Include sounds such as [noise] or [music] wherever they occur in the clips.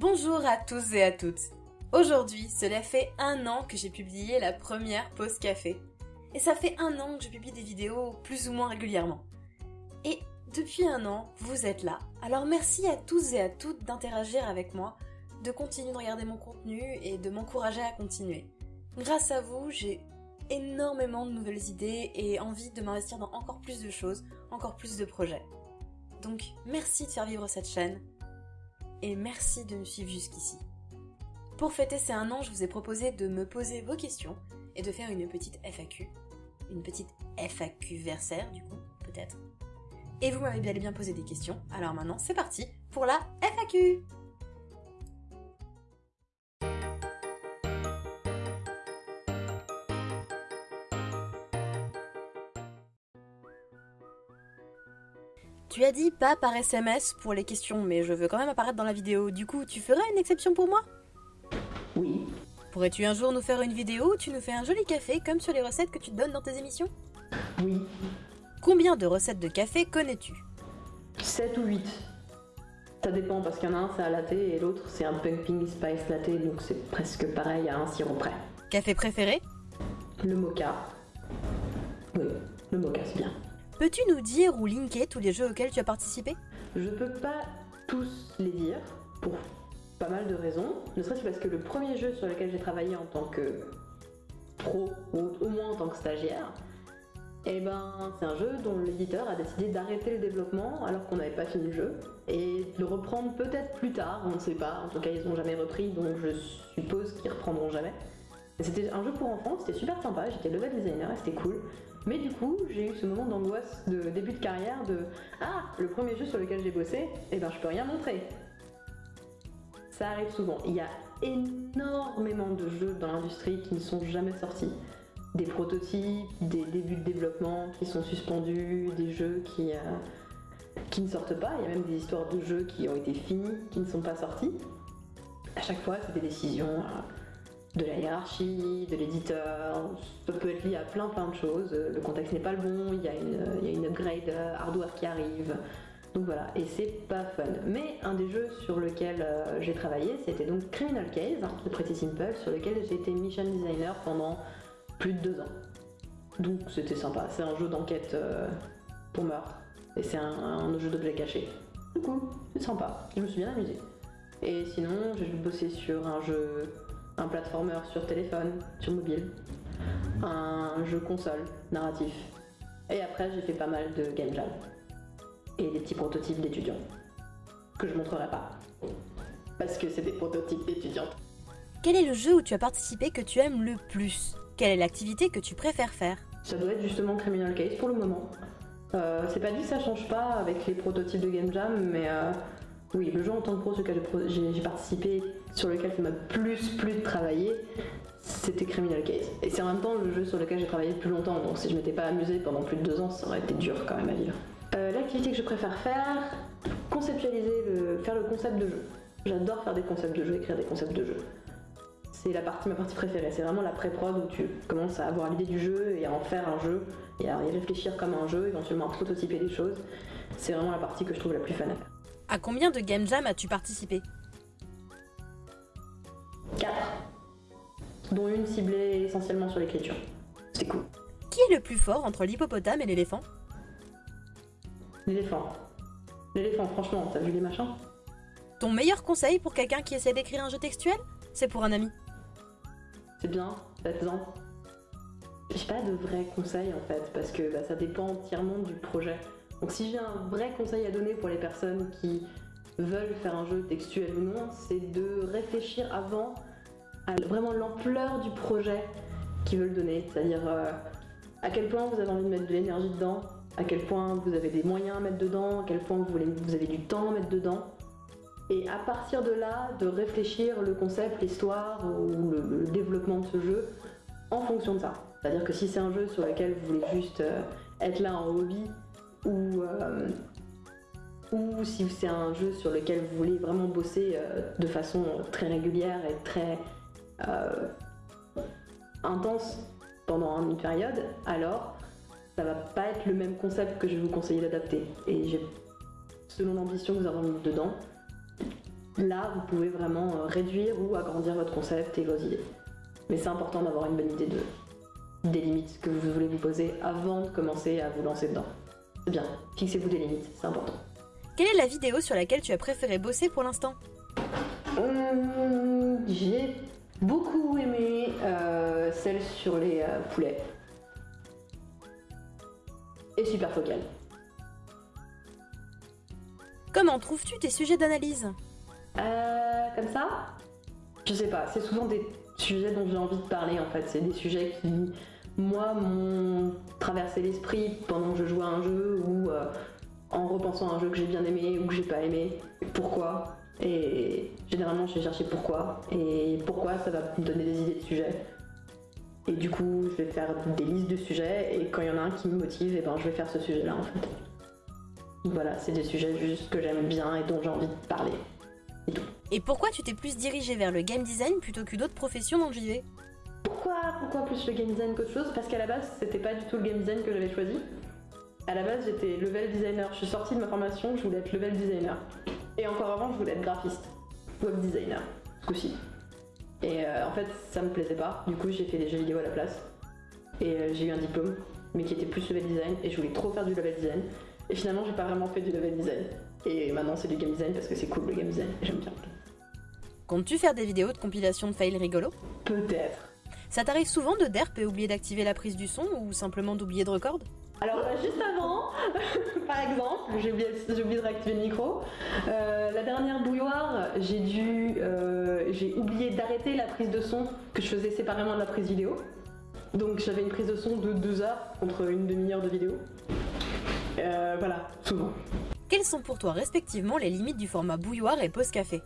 Bonjour à tous et à toutes. Aujourd'hui, cela fait un an que j'ai publié la première pause café. Et ça fait un an que je publie des vidéos plus ou moins régulièrement. Et depuis un an, vous êtes là. Alors merci à tous et à toutes d'interagir avec moi, de continuer de regarder mon contenu et de m'encourager à continuer. Grâce à vous, j'ai énormément de nouvelles idées et envie de m'investir dans encore plus de choses, encore plus de projets. Donc merci de faire vivre cette chaîne et merci de me suivre jusqu'ici. Pour fêter ces un an, je vous ai proposé de me poser vos questions et de faire une petite FAQ. Une petite FAQ versaire du coup, peut-être. Et vous m'avez bien bien posé des questions, alors maintenant c'est parti pour la FAQ Tu as dit pas par SMS pour les questions, mais je veux quand même apparaître dans la vidéo. Du coup, tu ferais une exception pour moi? Oui. Pourrais-tu un jour nous faire une vidéo où tu nous fais un joli café comme sur les recettes que tu donnes dans tes émissions? Oui. Combien de recettes de café connais-tu? 7 ou 8. Ça dépend parce qu'il y en a un c'est un latte et l'autre c'est un pumping spice latte donc c'est presque pareil à un sirop près. Café préféré? Le mocha. Oui, le mocha c'est bien. Peux-tu nous dire ou linker tous les jeux auxquels tu as participé? Je peux pas tous les dire pour pas mal de raisons, ne serait-ce parce que le premier jeu sur lequel j'ai travaillé en tant que pro ou au moins en tant que stagiaire, eh ben, c'est un jeu dont l'éditeur a décidé d'arrêter le développement alors qu'on n'avait pas fini le jeu et de le reprendre peut-être plus tard, on ne sait pas. En tout cas, ils n'ont jamais repris, donc je suppose qu'ils reprendront jamais. C'était un jeu pour enfants, c'était super sympa, j'étais level designer c'était cool. Mais du coup, j'ai eu ce moment d'angoisse de début de carrière de Ah, le premier jeu sur lequel j'ai bossé, eh ben je peux rien montrer. Ça arrive souvent. Il y a énormément de jeux dans l'industrie qui ne sont jamais sortis. Des prototypes, des débuts de développement qui sont suspendus, des jeux qui, euh, qui ne sortent pas. Il y a même des histoires de jeux qui ont été finis, qui ne sont pas sortis. À chaque fois, c'est des décisions. Euh, de la hiérarchie, de l'éditeur, ça peut être lié à plein plein de choses. Le contexte n'est pas le bon, il y, a une, upgrade hardware qui arrive. Donc voilà, et c'est pas fun. Mais un des jeux sur lequel euh, j'ai travaillé, c'était donc Criminal Case de Pretty Simple, sur lequel j'ai été mission designer pendant plus de deux ans. Donc c'était sympa, c'est un jeu d'enquête euh, pour meurtre, et c'est un, un, jeu d'objets cachés. Du coup, c'est sympa, je me suis bien amusée. Et sinon, j'ai bossé sur un jeu un platformer sur téléphone, sur mobile, un jeu console narratif. Et après, j'ai fait pas mal de game jam et des petits prototypes d'étudiants que je montrerai pas parce que c'est des prototypes d'étudiantes. Quel est le jeu où tu as participé que tu aimes le plus? Quelle est l'activité que tu préfères faire? Ça doit être justement Criminal Case pour le moment. Euh, c'est pas dit que ça change pas avec les prototypes de Game Jam, mais euh, oui, le jeu en tant que pro sur lequel j'ai participé, sur lequel ça m'a plus plus de travailler, c'était Criminal Case. Et c'est en même temps le jeu sur lequel j'ai travaillé le plus longtemps, donc si je m'étais pas amusé pendant plus de deux ans, ça aurait été dur quand même à vivre. Euh, l'activité que je préfère faire, conceptualiser, le, faire le concept de jeu. J'adore faire des concepts de jeu, écrire des concepts de jeu. C'est la partie, ma partie préférée, c'est vraiment la pré-prod où tu commences à avoir l'idée du jeu et à en faire un jeu, et à y réfléchir comme un jeu, éventuellement à prototyper des choses. C'est vraiment la partie que je trouve la plus fun à faire. À combien de game jam as-tu participé 4. Dont une ciblée essentiellement sur l'écriture. C'est cool. Qui est le plus fort entre l'hippopotame et l'éléphant L'éléphant. L'éléphant, franchement, t'as vu les machins Ton meilleur conseil pour quelqu'un qui essaie d'écrire un jeu textuel C'est pour un ami. C'est bien, faites-en. J'ai pas de vrai conseil en fait, parce que bah, ça dépend entièrement du projet. Donc si j'ai un vrai conseil à donner pour les personnes qui veulent faire un jeu textuel ou non, c'est de réfléchir avant à vraiment l'ampleur du projet qu'ils veulent donner. C'est-à-dire euh, à quel point vous avez envie de mettre de l'énergie dedans, à quel point vous avez des moyens à mettre dedans, à quel point vous, avez du temps à mettre dedans. Et à partir de là, de réfléchir le concept, l'histoire ou le, développement de ce jeu en fonction de ça. C'est-à-dire que si c'est un jeu sur lequel vous voulez juste euh, être là en hobby ou, euh, ou si c'est un jeu sur lequel vous voulez vraiment bosser euh, de façon très régulière et très euh, intense pendant une période, alors ça va pas être le même concept que je vais vous conseiller d'adapter. Et selon l'ambition que vous avez mis dedans, là, vous pouvez vraiment réduire ou agrandir votre concept et vos idées. Mais c'est important d'avoir une bonne idée de, des limites que vous voulez vous poser avant de commencer à vous lancer dedans. C'est bien, fixez-vous des limites, c'est important. Quelle est la vidéo sur laquelle tu as préféré bosser pour l'instant? Hum, J'ai beaucoup aimé euh, celle sur les euh, poulets. Et super focale. Comment trouves-tu tes sujets d'analyse? Euh, comme ça? Je sais pas, c'est souvent des sujets dont j'ai envie de parler en fait. C'est des sujets qui, moi, m'ont traversé l'esprit pendant que je jouais à un jeu ou euh, en repensant à un jeu que j'ai bien aimé ou que j'ai pas aimé. Pourquoi? Et généralement, je vais chercher pourquoi. Et pourquoi, ça va me donner des idées de sujets. Et du coup, je vais faire des listes de sujets et quand il y en a un qui me motive, et ben, je vais faire ce sujet-là en fait. Voilà, c'est des sujets juste que j'aime bien et dont j'ai envie de parler. Et pourquoi tu t'es plus dirigé vers le game design plutôt que d'autres professions dans le JV Pourquoi, pourquoi plus le game design qu'autre chose? Parce qu'à la base, c'était pas du tout le game design que j'avais choisi. À la base, j'étais level designer. Je suis sortie de ma formation, je voulais être level designer. Et encore avant, je voulais être graphiste, web designer, ce coup-ci. Et euh, en fait, ça me plaisait pas. Du coup, j'ai fait des jeux vidéo à la place. Et euh, j'ai eu un diplôme, mais qui était plus level design. Et je voulais trop faire du level design. Et finalement, j'ai pas vraiment fait du level design. Et maintenant, c'est du game design parce que c'est cool le game design. J'aime bien. Comptes-tu faire des vidéos de compilation de fails rigolos? Peut-être. Ça t'arrive souvent de derp et oublier d'activer la prise du son ou simplement d'oublier de record? Alors euh, juste avant, [laughs] par exemple, j'ai oublié, de réactiver le micro. Euh, la dernière bouilloire, j'ai dû, euh, j'ai oublié d'arrêter la prise de son que je faisais séparément de la prise vidéo. Donc j'avais une prise de son de 2 heures contre une demi-heure de vidéo. Euh, voilà, souvent. Quelles sont pour toi respectivement les limites du format bouilloire et pause café?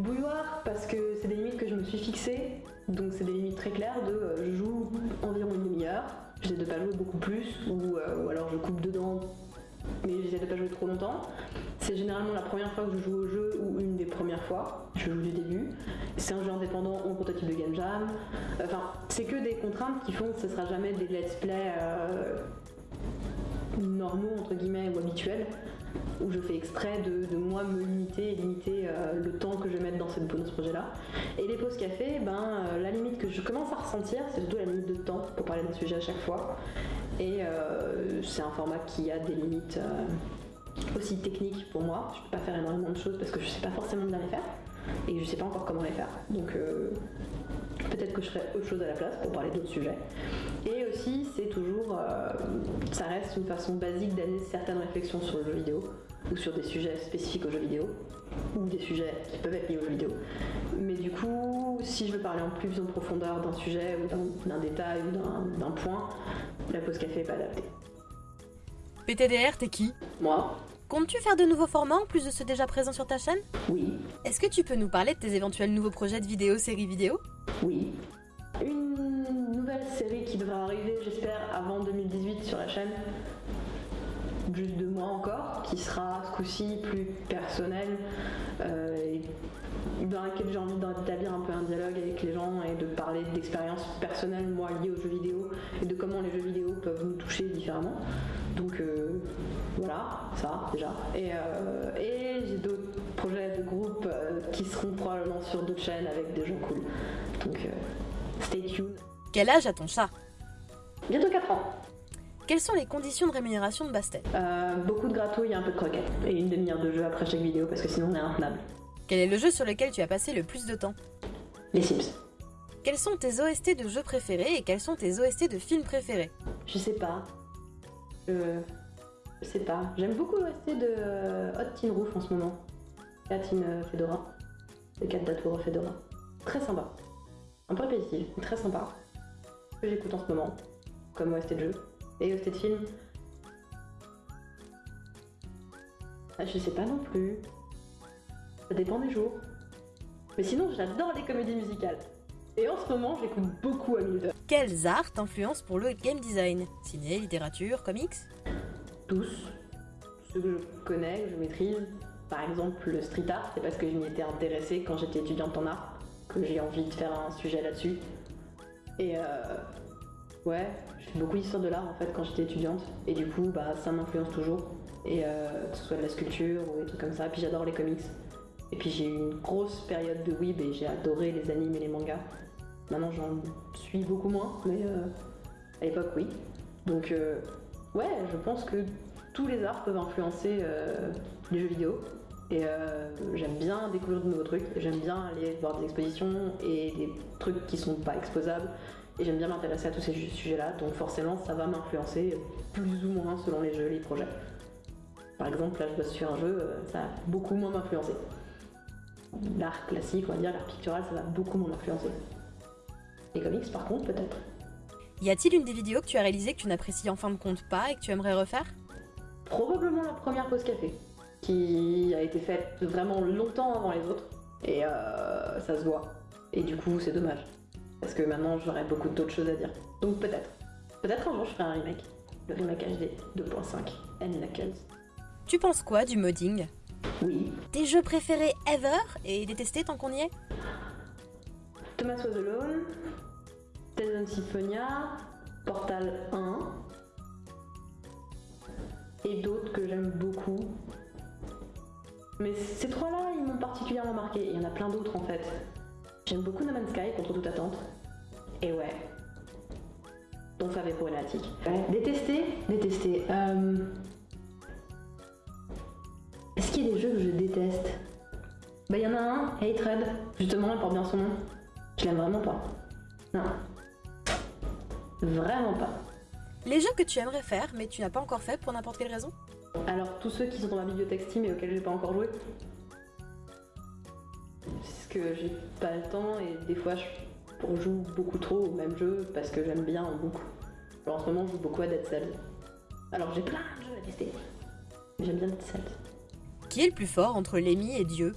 Bouilloire parce que c'est des limites que je me suis fixées, donc c'est des limites très claires de euh, je joue environ une demi-heure, j'essaie de pas jouer beaucoup plus, ou, euh, ou alors je coupe dedans, mais j'essaie de pas jouer trop longtemps. C'est généralement la première fois que je joue au jeu ou une des premières fois, je joue du début. C'est un jeu indépendant ou un prototype de game jam. Enfin, c'est que des contraintes qui font que ce sera jamais des let's play euh, normaux entre guillemets ou habituels où je fais exprès de, moi me limiter et limiter euh, le temps que je vais mettre dans, cette, dans ce projet-là. Et les pauses café, ben, euh, la limite que je commence à ressentir, c'est surtout la limite de temps pour parler d'un sujet à chaque fois. Et euh, c'est un format qui a des limites aussi techniques pour moi. Je peux pas faire énormément de choses parce que je sais pas forcément bien les faire. Et je sais pas encore comment les faire. Donc euh, peut-être que je ferai autre chose à la place pour parler d'autres sujets. Et aussi, c'est toujours, euh, ça reste une façon basique d'amener certaines réflexions sur le jeu vidéo ou sur des sujets spécifiques au jeu vidéo ou des sujets qui peuvent être liés au jeu vidéo. Mais du coup, si je veux parler en plus en profondeur d'un sujet ou d'un- détail ou d'un- point, la pause café est pas adaptée. PTDR, t'es qui? Moi, Comptes-tu faire de nouveaux formats en plus de ceux déjà présents sur ta chaîne? Oui, Est-ce que tu peux nous parler de tes éventuels nouveaux projets de vidéos, séries vidéo? Oui. Une nouvelle série qui devrait arriver, j'espère, avant 2018 sur la chaîne. Juste deux mois encore, qui sera ce coup-ci plus personnelle, euh, et dans laquelle j'ai envie d'établir un peu un dialogue avec les gens et de parler d'expériences personnelles, moi, liées aux jeux vidéo, et de comment les jeux vidéo peuvent nous toucher différemment. Donc euh, voilà, ça déjà. Et, euh, et j'ai d'autres projets de groupe euh, qui seront probablement sur d'autres chaînes avec des gens cool. Donc stay tuned. Quel âge a ton chat? Bientôt 4 ans. Quelles sont les conditions de rémunération de Bastet? Euh, beaucoup de gratouilles et un peu de croquettes. Et une demi-heure de jeu après chaque vidéo parce que sinon on est intenable. Quel est le jeu sur lequel tu as passé le plus de temps Les Sims. Quels sont tes OST de jeux préférés et quels sont tes OST de films préférés Je sais pas. Je... Je sais pas. J'aime beaucoup l'OST de euh, Hot Teen Roof en ce moment. Cat in euh, Fedora. Le 4 d'Atour Fedora. Très sympa. Un peu répétitif, mais très sympa. Que j'écoute en ce moment. Comme OST de jeu. Et OST de film. Ah, je sais pas non plus. Ça dépend des jours. Mais sinon, j'adore les comédies musicales. Et en ce moment, j'écoute beaucoup Hamilton. Quels arts t'influencent pour le game design? Ciné, littérature, comics? Tous ceux que je connais, que je maîtrise. Par exemple, le street art, c'est parce que je m'y étais intéressée quand j'étais étudiante en art, que j'ai envie de faire un sujet là-dessus. Et euh, ouais, je fais beaucoup d'histoire de l'art en fait quand j'étais étudiante, et du coup, bah, ça m'influence toujours. Et euh, que ce soit de la sculpture ou des trucs comme ça. Puis j'adore les comics. Et puis j'ai eu une grosse période de weeb et j'ai adoré les animes et les mangas. Maintenant j'en suis beaucoup moins, mais euh, à l'époque oui. Donc euh, ouais, je pense que tous les arts peuvent influencer euh, les jeux vidéo. Et j'aime bien découvrir de nouveaux trucs, j'aime bien aller voir des expositions et des trucs qui sont pas exposables. Et j'aime bien m'intéresser à tous ces sujets-là, donc forcément ça va m'influencer plus ou moins selon les jeux, les projets. Par exemple, là je bosse sur un jeu, ça va beaucoup moins m'influencer. L'art classique, on va dire, l'art pictural, ça va beaucoup moins m'influencer. Les comics par contre, peut-être. Y a-t-il une des vidéos que tu as réalisées que tu n'apprécies en fin de compte pas et que tu aimerais refaire? Probablement la première pause café, qui a été faite vraiment longtemps avant les autres, et euh, ça se voit. Et du coup, c'est dommage, parce que maintenant j'aurais beaucoup d'autres choses à dire. Donc peut-être. Peut-être un jour je ferai un remake. Le remake HD 2.5, N Knuckles. Tu penses quoi du modding? Oui. Tes jeux préférés ever et détestés tant qu'on y est Thomas Was Alone, Tales Symphonia, Portal 1, et d'autres que j'aime beaucoup. Mais ces trois-là, ils m'ont particulièrement marqué. Il y en a plein d'autres en fait. J'aime beaucoup No Man's Sky, contre toute attente. Et ouais. Ton favé problématique. Ouais. Détester Détester. Euh... Des jeux que je déteste Bah, il y en a un, Hatred. Justement, il porte bien son nom. Je l'aime vraiment pas. Non. Vraiment pas. Les jeux que tu aimerais faire mais tu n'as pas encore fait pour n'importe quelle raison? Alors, tous ceux qui sont dans ma bibliothèque Steam et auxquels j'ai pas encore joué. Parce que j'ai pas le temps et des fois je joue beaucoup trop au même jeu parce que j'aime bien en boucle. Alors en ce moment, je joue beaucoup à Dead Cells. Alors j'ai plein de jeux à tester. J'aime bien Dead Cells. Qui est le plus fort entre Lémi et Dieu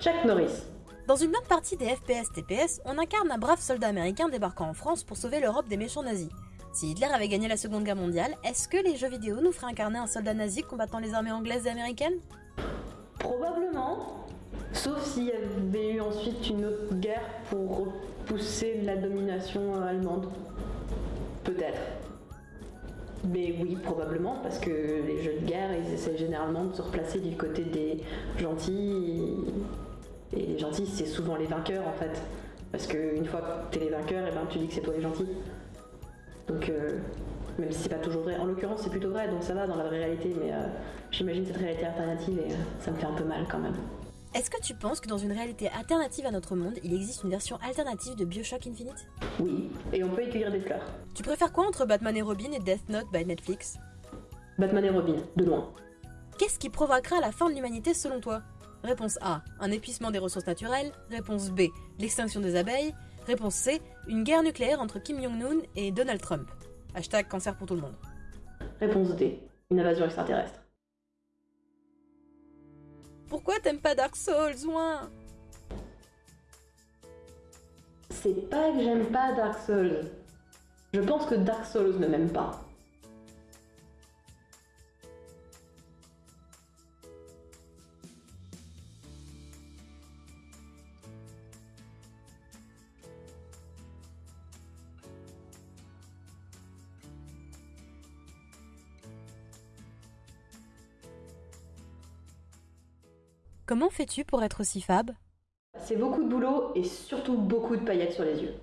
Chuck Norris. Dans une bonne partie des FPS TPS, on incarne un brave soldat américain débarquant en France pour sauver l'Europe des méchants nazis. Si Hitler avait gagné la Seconde Guerre mondiale, est-ce que les jeux vidéo nous feraient incarner un soldat nazi combattant les armées anglaises et américaines? Probablement. Sauf s'il y avait eu ensuite une autre guerre pour repousser la domination allemande. Peut-être. Mais oui, probablement, parce que les jeux de guerre, ils essaient généralement de se replacer du côté des gentils. Et les gentils, c'est souvent les vainqueurs en fait. Parce qu'une fois que t'es les vainqueurs, et ben tu dis que c'est toi les gentils. Donc, euh, même si c'est pas toujours vrai. En l'occurrence, c'est plutôt vrai, donc ça va dans la vraie réalité, mais euh, j'imagine cette réalité alternative et euh, ça me fait un peu mal quand même. Est-ce que tu penses que dans une réalité alternative à notre monde, il existe une version alternative de Bioshock Infinite? Oui, et on peut y cueillir des fleurs. Tu préfères quoi entre Batman et Robin et Death Note by Netflix? Batman et Robin, de loin. Qu'est-ce qui provoquera la fin de l'humanité selon toi? Réponse A, un épuisement des ressources naturelles. Réponse B, l'extinction des abeilles. Réponse C, une guerre nucléaire entre Kim Jong-un et Donald Trump. Hashtag cancer pour tout le monde. Réponse D, une invasion extraterrestre. Pourquoi t'aimes pas Dark Souls, ouin C'est pas que j'aime pas Dark Souls. Je pense que Dark Souls ne m'aime pas. Comment fais-tu pour être aussi fab? C'est beaucoup de boulot et surtout beaucoup de paillettes sur les yeux.